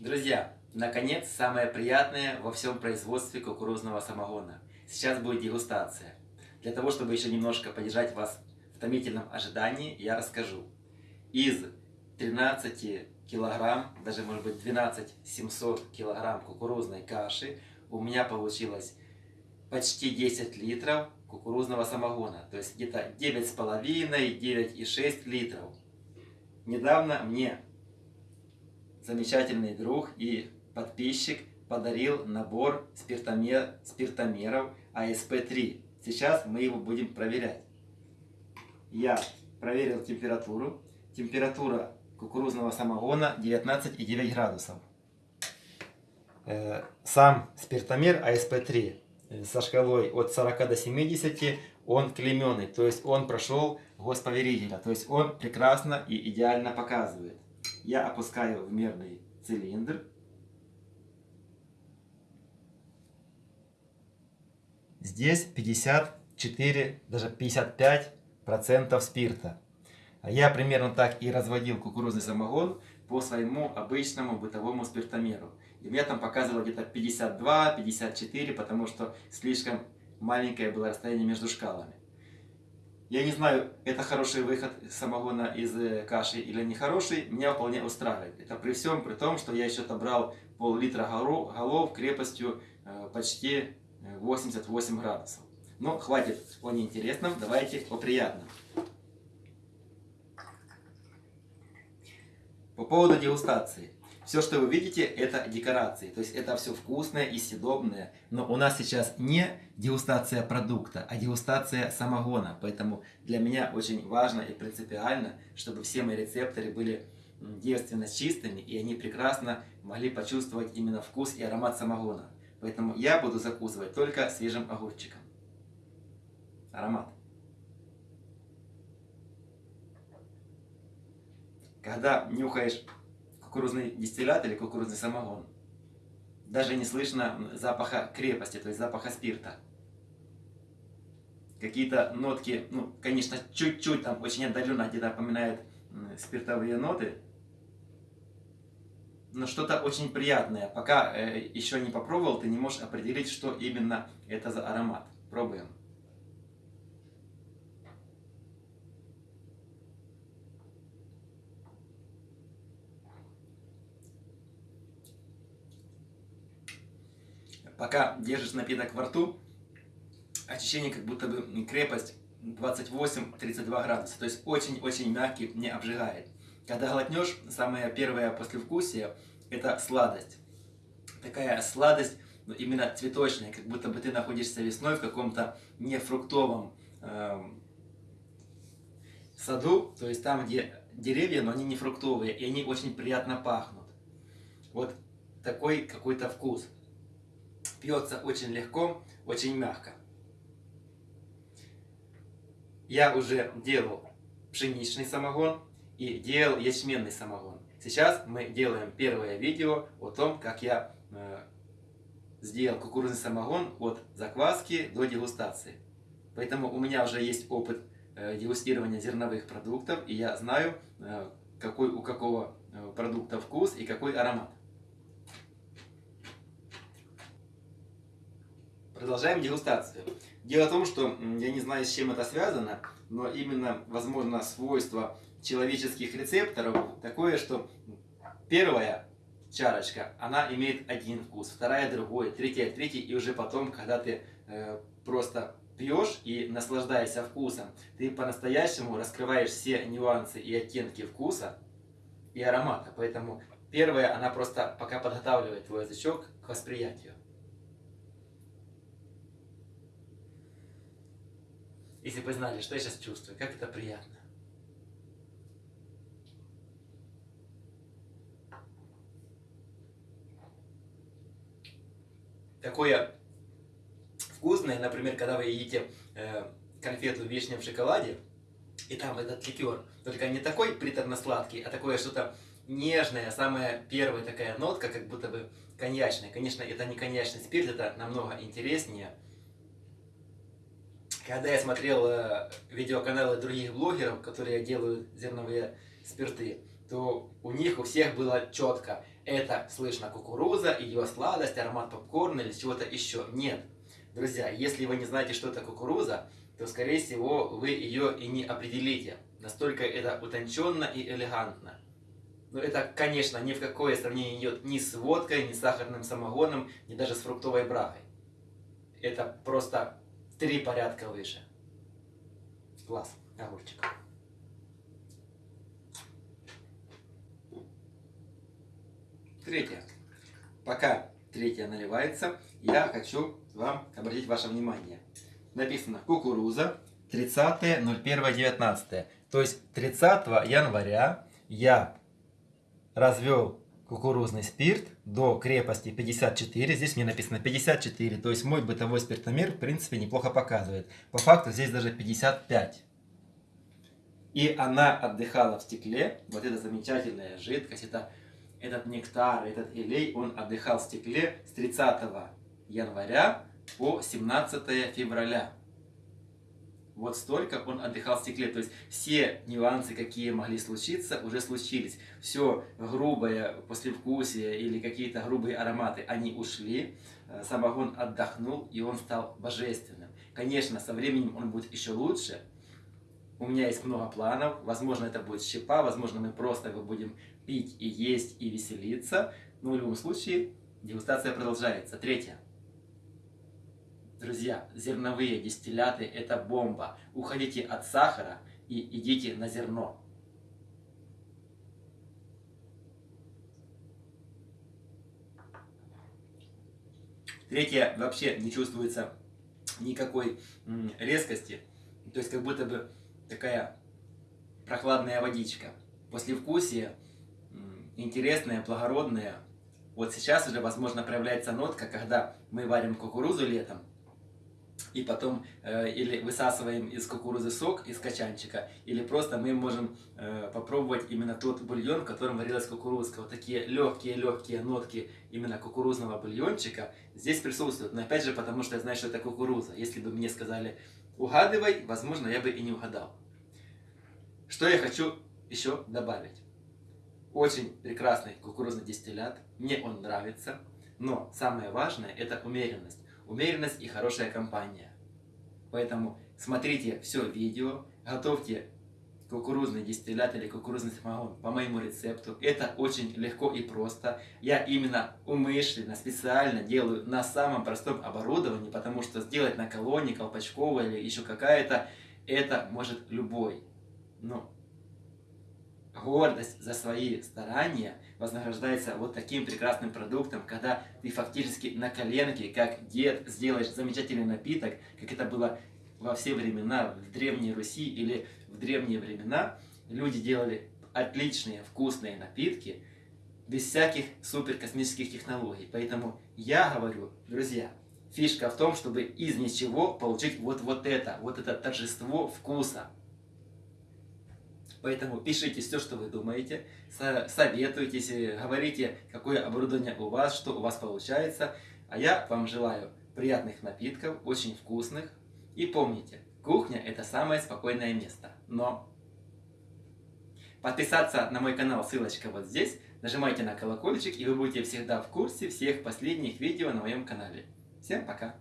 Друзья, наконец, самое приятное во всем производстве кукурузного самогона. Сейчас будет дегустация. Для того, чтобы еще немножко поддержать вас в томительном ожидании, я расскажу. Из 13 килограмм, даже может быть 12 700 килограмм кукурузной каши, у меня получилось почти 10 литров кукурузного самогона. То есть где-то 9,5-9,6 литров. Недавно мне замечательный друг и подписчик подарил набор спиртомер, спиртомеров АСП-3. Сейчас мы его будем проверять. Я проверил температуру. Температура кукурузного самогона 19,9 градусов. Э, сам спиртомер АСП-3 э, со шкалой от 40 до 70 он клеменный, то есть он прошел госповерителя, то есть он прекрасно и идеально показывает. Я опускаю в мерный цилиндр. Здесь 54, даже 55 процентов спирта. А я примерно так и разводил кукурузный самогон по своему обычному бытовому спиртомеру. И мне там показывало где-то 52-54, потому что слишком маленькое было расстояние между шкалами. Я не знаю, это хороший выход самогона из э, каши или не хороший, меня вполне устраивает. Это при всем при том, что я еще отобрал пол-литра голов крепостью э, почти 88 э, градусов. Но хватит о неинтересном, давайте о приятном. По поводу дегустации. Все, что вы видите, это декорации. То есть это все вкусное и съедобное. Но у нас сейчас не дегустация продукта, а дегустация самогона. Поэтому для меня очень важно и принципиально, чтобы все мои рецепторы были девственно чистыми, и они прекрасно могли почувствовать именно вкус и аромат самогона. Поэтому я буду закусывать только свежим огурчиком. Аромат. когда нюхаешь кукурузный дистиллят или кукурузный самогон, даже не слышно запаха крепости, то есть запаха спирта. Какие-то нотки, ну, конечно, чуть-чуть там очень отдаленно где-то напоминают спиртовые ноты, но что-то очень приятное. Пока э, еще не попробовал, ты не можешь определить, что именно это за аромат. Пробуем. Пока держишь напиток во рту, ощущение как будто бы крепость 28-32 градуса. То есть очень-очень мягкий, не обжигает. Когда глотнешь, самое первое послевкусие – это сладость. Такая сладость, ну, именно цветочная, как будто бы ты находишься весной в каком-то нефруктовом э, саду, то есть там, где деревья, но они не фруктовые, и они очень приятно пахнут. Вот такой какой-то вкус пьется очень легко, очень мягко. Я уже делал пшеничный самогон и делал ячменный самогон. Сейчас мы делаем первое видео о том, как я э, сделал кукурузный самогон от закваски до дегустации. Поэтому у меня уже есть опыт э, дегустирования зерновых продуктов, и я знаю, э, какой у какого э, продукта вкус и какой аромат. Продолжаем дегустацию. Дело в том, что я не знаю, с чем это связано, но именно, возможно, свойство человеческих рецепторов такое, что первая чарочка, она имеет один вкус, вторая другой, третья третий, и уже потом, когда ты э, просто пьешь и наслаждаешься вкусом, ты по-настоящему раскрываешь все нюансы и оттенки вкуса и аромата. Поэтому первая, она просто пока подготавливает твой язычок к восприятию. Если бы знали, что я сейчас чувствую, как это приятно. Такое вкусное, например, когда вы едите э, конфету вишня в шоколаде, и там этот ликер, только не такой приторно-сладкий, а такое что-то нежное, самая первая такая нотка, как будто бы коньячная. Конечно, это не коньячный спирт, это намного интереснее. Когда я смотрел э, видеоканалы других блогеров, которые делают зерновые спирты, то у них у всех было четко это слышно кукуруза, ее сладость, аромат попкорна или чего-то еще. Нет. Друзья, если вы не знаете, что это кукуруза, то, скорее всего, вы ее и не определите. Настолько это утонченно и элегантно. Но это, конечно, ни в какое сравнение не идет ни с водкой, ни с сахарным самогоном, ни даже с фруктовой брагой. Это просто три порядка выше. Класс, огурчик. Третье. Пока третье наливается, я хочу вам обратить ваше внимание. Написано кукуруза 30.01.19. То есть 30 января я развел кукурузный спирт до крепости 54. Здесь мне написано 54. То есть мой бытовой спиртомер в принципе неплохо показывает. По факту здесь даже 55. И она отдыхала в стекле. Вот эта замечательная жидкость, это, этот нектар, этот элей, он отдыхал в стекле с 30 января по 17 февраля. Вот столько он отдыхал в стекле. То есть все нюансы, какие могли случиться, уже случились. Все грубое послевкусие или какие-то грубые ароматы, они ушли. Э, самогон отдохнул, и он стал божественным. Конечно, со временем он будет еще лучше. У меня есть много планов. Возможно, это будет щепа, возможно, мы просто его будем пить и есть и веселиться. Но в любом случае, дегустация продолжается. Третье. Друзья, зерновые дистилляты – это бомба. Уходите от сахара и идите на зерно. Третье, вообще не чувствуется никакой резкости. То есть как будто бы такая прохладная водичка. Послевкусие интересное, благородное. Вот сейчас уже, возможно, проявляется нотка, когда мы варим кукурузу летом, и потом э, или высасываем из кукурузы сок из качанчика, или просто мы можем э, попробовать именно тот бульон, в котором варилась кукурузка. Вот такие легкие-легкие нотки именно кукурузного бульончика здесь присутствуют. Но опять же, потому что я знаю, что это кукуруза. Если бы мне сказали угадывай, возможно, я бы и не угадал. Что я хочу еще добавить? Очень прекрасный кукурузный дистиллят, мне он нравится, но самое важное это умеренность умеренность и хорошая компания. Поэтому смотрите все видео, готовьте кукурузный дистиллят или кукурузный самогон по моему рецепту. Это очень легко и просто. Я именно умышленно, специально делаю на самом простом оборудовании, потому что сделать на колонне, колпачковой или еще какая-то, это может любой. Но гордость за свои старания вознаграждается вот таким прекрасным продуктом, когда ты фактически на коленке, как дед, сделаешь замечательный напиток, как это было во все времена, в Древней Руси или в древние времена, люди делали отличные вкусные напитки, без всяких суперкосмических технологий. Поэтому я говорю, друзья, фишка в том, чтобы из ничего получить вот, вот это, вот это торжество вкуса. Поэтому пишите все, что вы думаете, советуйтесь, говорите, какое оборудование у вас, что у вас получается. А я вам желаю приятных напитков, очень вкусных. И помните, кухня это самое спокойное место. Но подписаться на мой канал, ссылочка вот здесь. Нажимайте на колокольчик, и вы будете всегда в курсе всех последних видео на моем канале. Всем пока!